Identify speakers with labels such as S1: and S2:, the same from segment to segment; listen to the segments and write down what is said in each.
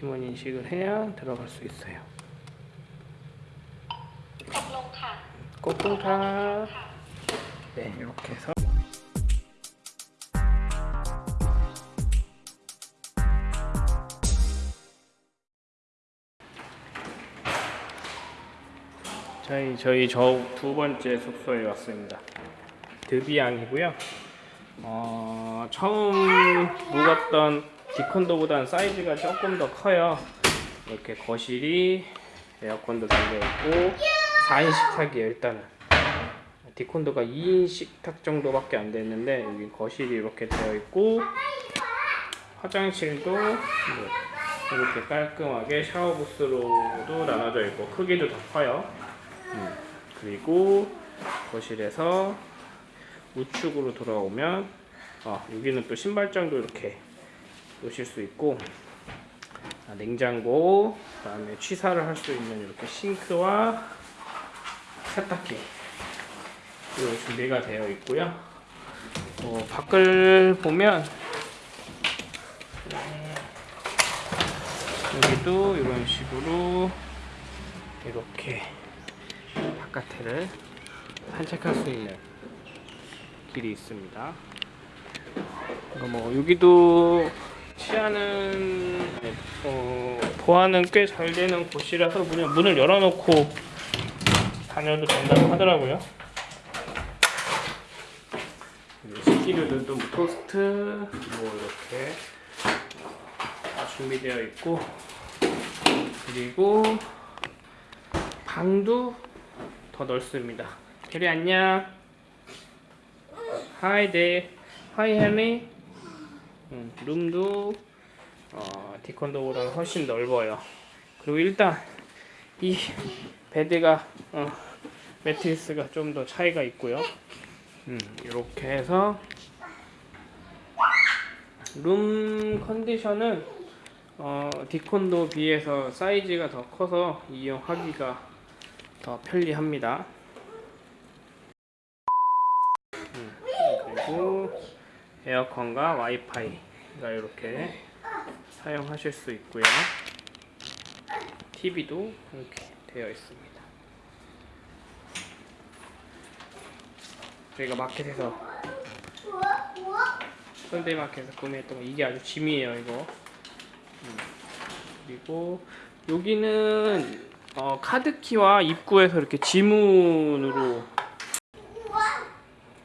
S1: 지문 인식을 해야 들어갈 수 있어요. 꽃동탑 네 이렇게 해서 저희 저희 저 두 번째 숙소에 왔습니다. 드비앙이고요. 어, 처음 묵었던 디콘도보다는 사이즈가 조금 더 커요. 이렇게 거실이 에어컨도 달려 있고 4인 식탁이에요 일단은. 디콘도가 2인 식탁 정도밖에 안 됐는데 여기 거실이 이렇게 되어 있고 화장실도 네, 이렇게 깔끔하게 샤워 부스로도 나눠져 있고 크기도 더 커요. 음, 그리고 거실에서 우측으로 돌아오면 아, 여기는 또 신발장도 이렇게 놓으실 수 있고 아, 냉장고 그 다음에 취사를 할 수 있는 이렇게 싱크와 세탁기 이거 준비가 되어 있고요. 어, 밖을 보면 음, 여기도 이런 식으로 이렇게 바깥을 산책할 수 있는 길이 있습니다. 어, 뭐 여기도 치아는 어, 보안은 꽤 잘 되는 곳이라서 그냥 문을 열어놓고 다녀도 된다고 하더라고요. 식기류들도 뭐 토스트 뭐 이렇게 다 준비되어 있고 그리고 방도 더 넓습니다. 캐리 안녕. Hi there. Hi. 음, 룸도 어, 디콘도보다는 훨씬 넓어요. 그리고 일단 이 베드가 어, 매트리스가 좀 더 차이가 있고요. 음, 이렇게 해서 룸 컨디션은 어, 디콘도 비해서 사이즈가 더 커서 이용하기가 더 편리합니다. 음, 그리고 에어컨과 와이파이가 이렇게 사용하실 수 있고요. TV도 이렇게 되어 있습니다. 저희가 마켓에서 현대마켓에서 구매했던 거 이게 아주 짐이에요 이거 음, 그리고 여기는 어, 카드키와 입구에서 이렇게 지문으로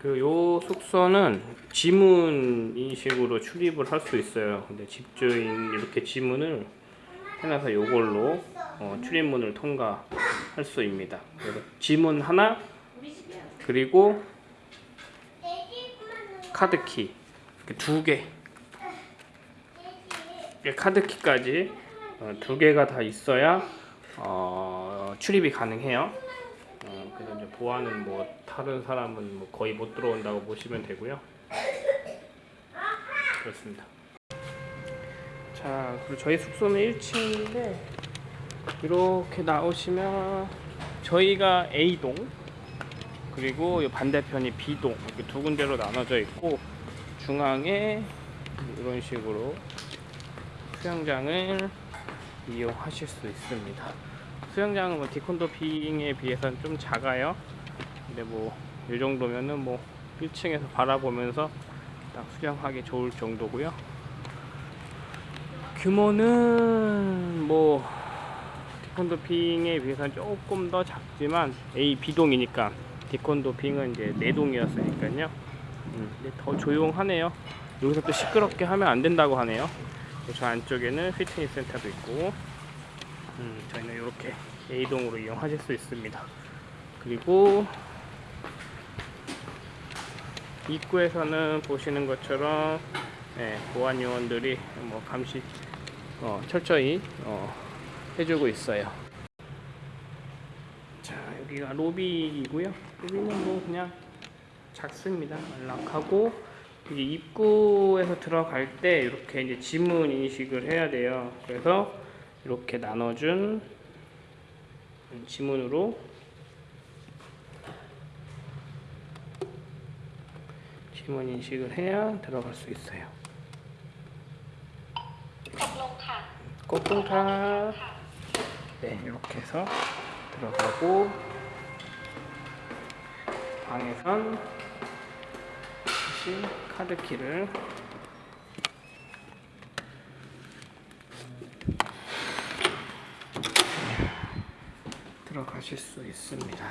S1: 그 요 숙소는 지문 인식으로 출입을 할 수 있어요 근데 집주인 이렇게 지문을 해놔서 요걸로 어, 출입문을 통과할 수 있습니다 지문 하나 그리고 카드키 이렇게 두 개. 이렇게 카드키까지 어, 두 개가 다 있어야 어, 출입이 가능해요. 어, 그래서 이제 보안은 뭐 다른 사람은 뭐 거의 못 들어온다고 보시면 되고요. 그렇습니다. 자, 그리고 저희 숙소는 1층인데 이렇게 나오시면 저희가 A동 그리고 이 반대편이 B동 이렇게 두 군데로 나눠져 있고 중앙에 이런 식으로 수영장을 이용하실 수 있습니다. 수영장은 뭐 디콘도 빙에 비해서는 좀 작아요. 근데 뭐 이 정도면은 뭐 1층에서 바라보면서 딱 수영하기 좋을 정도고요. 규모는 뭐 디콘도 빙에 비해서는 조금 더 작지만 A, B동이니까 디콘도 빙은 이제 네 동이었으니까요. 음, 더 조용하네요. 여기서 또 시끄럽게 하면 안 된다고 하네요. 저 안쪽에는 피트니스 센터도 있고, 음, 저희는 이렇게 A동으로 이용하실 수 있습니다. 그리고 입구에서는 보시는 것처럼 예, 보안 요원들이 뭐 감시 어, 철저히 어, 해주고 있어요. 자 여기가 로비이고요. 로비는 뭐 그냥 작습니다. 안락하고 이제 입구에서 들어갈 때 이렇게 이제 지문 인식을 해야 돼요. 그래서 이렇게 나눠준 지문으로 지문 인식을 해야 들어갈 수 있어요. 꽃동탑 네 이렇게 해서 들어가고 방에선 다시 카드키를 네, 들어가실 수 있습니다.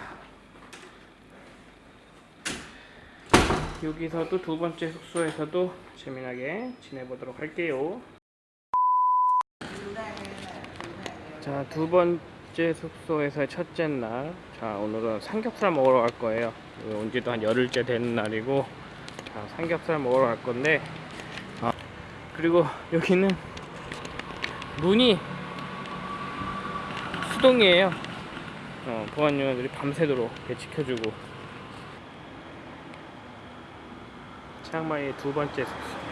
S1: 여기서도 두 번째 숙소에서도 재미나게 지내보도록 할게요. 자, 두 번째 숙소에서의 첫째 날. 자, 오늘은 삼겹살 먹으러 갈 거예요. 여기 온 지도 한 열흘째 되는 날이고, 자, 삼겹살 먹으러 갈 건데, 아, 그리고 여기는 문이 수동이에요. 어, 보안 요원들이 밤새도록 지켜주고. 치앙마이 두 번째 숙소.